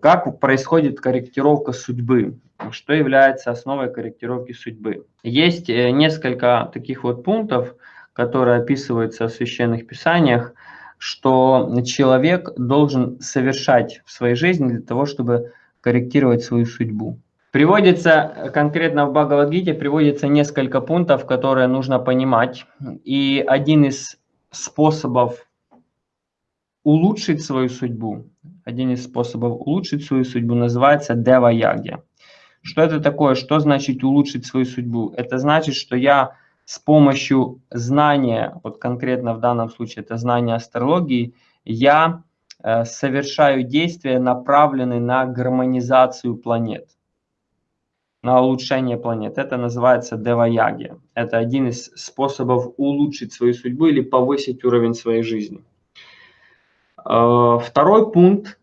Как происходит корректировка судьбы? Что является основой корректировки судьбы? Есть э, несколько таких вот пунктов, которые описываются в священных писаниях, что человек должен совершать в своей жизни для того, чтобы корректировать свою судьбу. Приводится конкретно в Бхагавадгите, приводится несколько пунктов, которые нужно понимать. И один из способов улучшить свою судьбу, один из способов улучшить свою судьбу называется Дева Яги. Что это такое? Что значит улучшить свою судьбу? Это значит, что я с помощью знания, вот конкретно в данном случае это знание астрологии, я э, совершаю действия, направленные на гармонизацию планет на улучшение планет. Это называется деваяги. Это один из способов улучшить свою судьбу или повысить уровень своей жизни. Э, второй пункт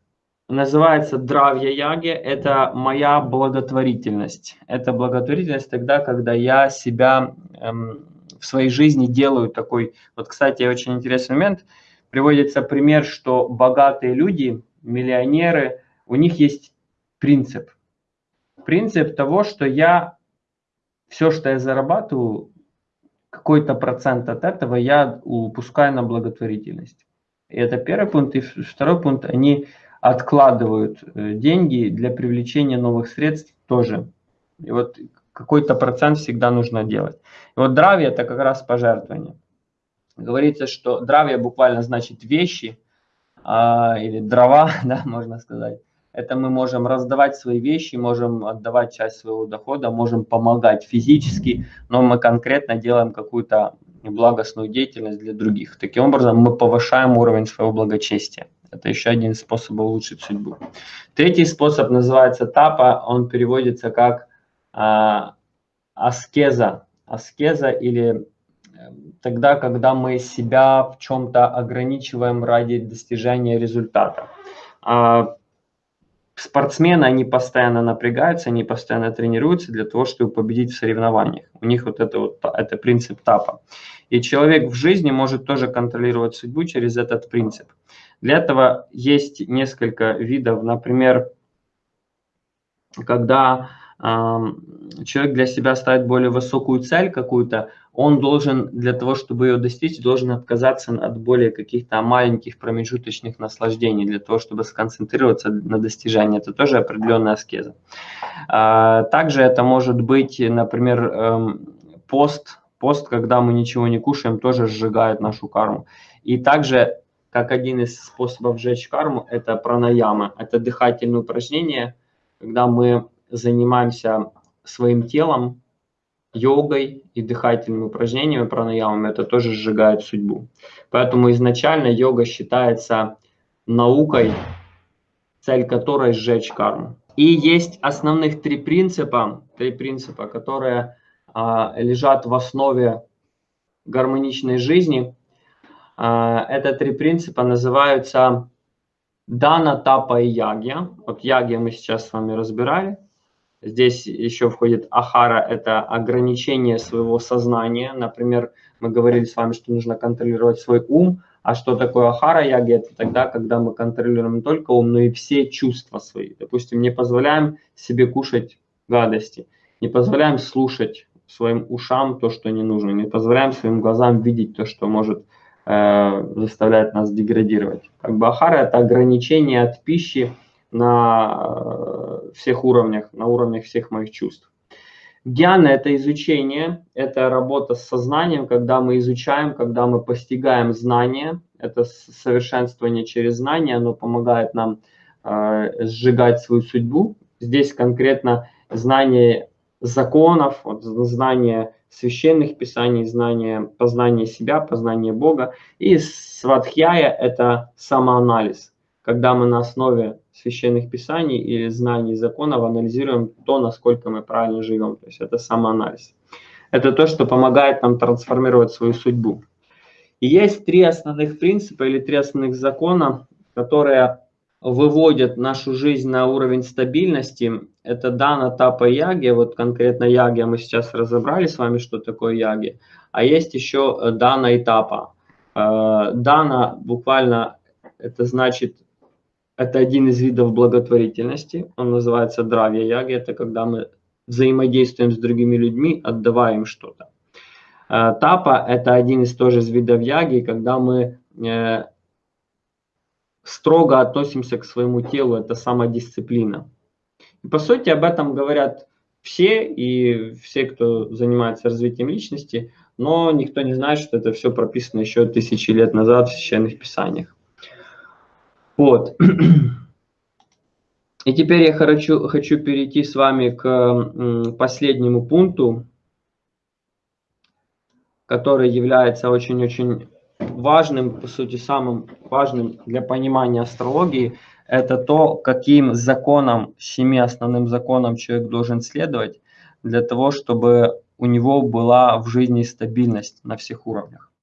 называется дравья яги. Это моя благотворительность. Это благотворительность тогда, когда я себя эм, в своей жизни делаю такой... Вот, кстати, очень интересный момент. Приводится пример, что богатые люди, миллионеры, у них есть принцип – принцип того, что я все, что я зарабатываю, какой-то процент от этого я упускаю на благотворительность. Это первый пункт. И второй пункт, они откладывают э, деньги для привлечения новых средств тоже. И вот какой-то процент всегда нужно делать. И вот дравья это как раз пожертвование. Говорится, что дравья буквально значит вещи а, или дрова, да, можно сказать. Это мы можем раздавать свои вещи, можем отдавать часть своего дохода, можем помогать физически, но мы конкретно делаем какую-то благостную деятельность для других. Таким образом, мы повышаем уровень своего благочестия. Это еще один способ улучшить судьбу. Третий способ называется тапа. Он переводится как а, аскеза. Аскеза или э, тогда, когда мы себя в чем-то ограничиваем ради достижения результата. А, спортсмены, они постоянно напрягаются, они постоянно тренируются для того, чтобы победить в соревнованиях. У них вот это вот это принцип тапа. И человек в жизни может тоже контролировать судьбу через этот принцип. Для этого есть несколько видов, например, когда человек для себя ставит более высокую цель какую-то, он должен для того, чтобы ее достичь, должен отказаться от более каких-то маленьких промежуточных наслаждений, для того, чтобы сконцентрироваться на достижении. Это тоже определенная аскеза. А, также это может быть, например, эм, пост, пост, когда мы ничего не кушаем, тоже сжигает нашу карму. И также, как один из способов сжечь карму, это пранаяма. Это дыхательные упражнения, когда мы занимаемся своим телом, йогой и дыхательными упражнениями, пранаямами, это тоже сжигает судьбу. Поэтому изначально йога считается наукой, цель которой сжечь карму. И есть основных три принципа, три принципа, которые а, лежат в основе гармоничной жизни. А, это три принципа называются дана, тапа и ягья. Вот ягья мы сейчас с вами разбирали. Здесь еще входит ахара, это ограничение своего сознания. Например, мы говорили с вами, что нужно контролировать свой ум. А что такое ахара яги? Это тогда, когда мы контролируем не только ум, но и все чувства свои. Допустим, не позволяем себе кушать гадости, не позволяем слушать своим ушам то, что не нужно, не позволяем своим глазам видеть то, что может э, заставлять нас деградировать. Как бы ахара – это ограничение от пищи, на э, всех уровнях, на уровнях всех моих чувств. Гьяна – это изучение, это работа с сознанием, когда мы изучаем, когда мы постигаем знания. Это совершенствование через знания, оно помогает нам э, сжигать свою судьбу. Здесь конкретно знание законов, вот, знание священных писаний, знание познание себя, познание Бога. И сватхьяя – это самоанализ, когда мы на основе священных писаний или знаний законов анализируем то, насколько мы правильно живем. То есть это самоанализ. Это то, что помогает нам трансформировать свою судьбу. И есть три основных принципа или три основных закона, которые выводят нашу жизнь на уровень стабильности. Это дана, тапа, яги. Вот конкретно яги мы сейчас разобрали с вами, что такое яги. А есть еще дана и тапа. Э, дана буквально это значит это один из видов благотворительности, он называется дравья яги, это когда мы взаимодействуем с другими людьми, отдавая им что-то. Э, тапа – это один из тоже из видов яги, когда мы э, строго относимся к своему телу, это самодисциплина. И по сути об этом говорят все, и все, кто занимается развитием личности, но никто не знает, что это все прописано еще тысячи лет назад в священных писаниях. Вот. И теперь я хочу, хочу перейти с вами к последнему пункту, который является очень-очень важным, по сути, самым важным для понимания астрологии, это то, каким законам, семи основным законам человек должен следовать для того, чтобы у него была в жизни стабильность на всех уровнях.